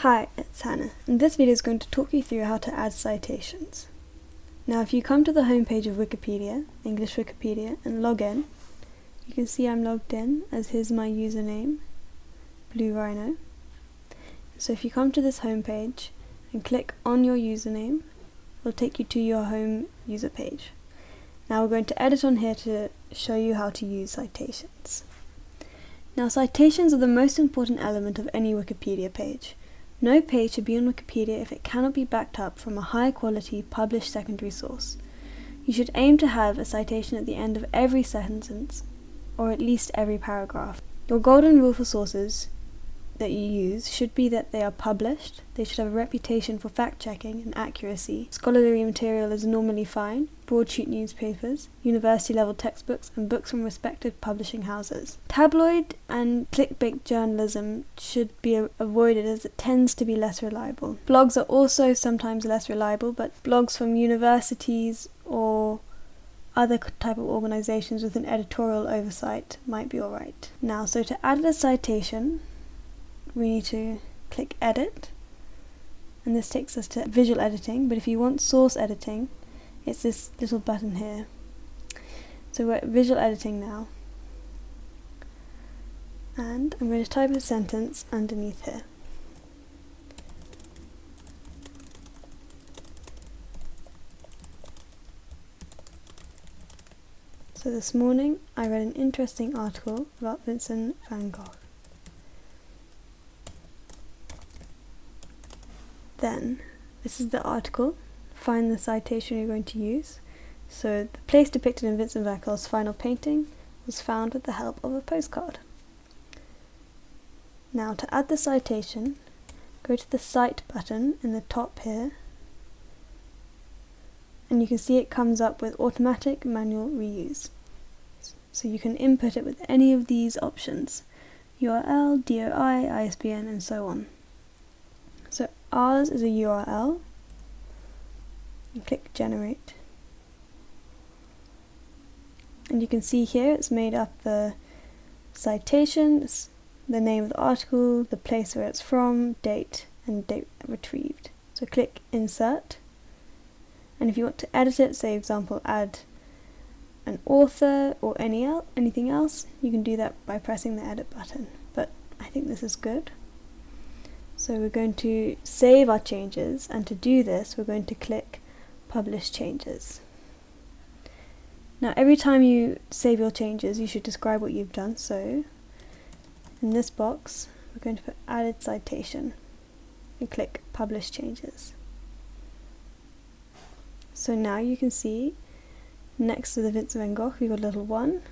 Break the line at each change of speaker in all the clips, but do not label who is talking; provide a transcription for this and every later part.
Hi, it's Hannah, and this video is going to talk you through how to add citations. Now if you come to the homepage of Wikipedia, English Wikipedia, and log in, you can see I'm logged in as here's my username, Blue Rhino. So if you come to this homepage and click on your username, it'll take you to your home user page. Now we're going to edit on here to show you how to use citations. Now citations are the most important element of any Wikipedia page. No page should be on Wikipedia if it cannot be backed up from a high quality published secondary source. You should aim to have a citation at the end of every sentence, or at least every paragraph. Your golden rule for sources that you use should be that they are published, they should have a reputation for fact checking and accuracy. Scholarly material is normally fine, broadsheet newspapers, university level textbooks, and books from respected publishing houses. Tabloid and clickbait journalism should be avoided as it tends to be less reliable. Blogs are also sometimes less reliable, but blogs from universities or other type of organizations with an editorial oversight might be alright. Now, so to add a citation, we need to click edit and this takes us to visual editing but if you want source editing it's this little button here. So we're at visual editing now. And I'm going to type a sentence underneath here. So this morning I read an interesting article about Vincent van Gogh. Then, this is the article, find the citation you're going to use. So the place depicted in Vincent van Gogh's final painting was found with the help of a postcard. Now to add the citation, go to the Cite button in the top here, and you can see it comes up with automatic manual reuse. So you can input it with any of these options, URL, DOI, ISBN and so on. So ours is a URL. And click generate. And you can see here it's made up the citations, the name of the article, the place where it's from, date, and date retrieved. So click insert. And if you want to edit it, say example add an author or any el anything else, you can do that by pressing the edit button. But I think this is good. So we're going to save our changes and to do this we're going to click publish changes. Now every time you save your changes you should describe what you've done so in this box we're going to put added citation and click publish changes. So now you can see next to the Vincent van Gogh we've got a little one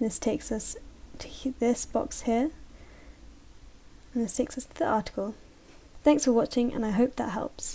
this takes us to this box here and this takes us to the article. Thanks for watching and I hope that helps.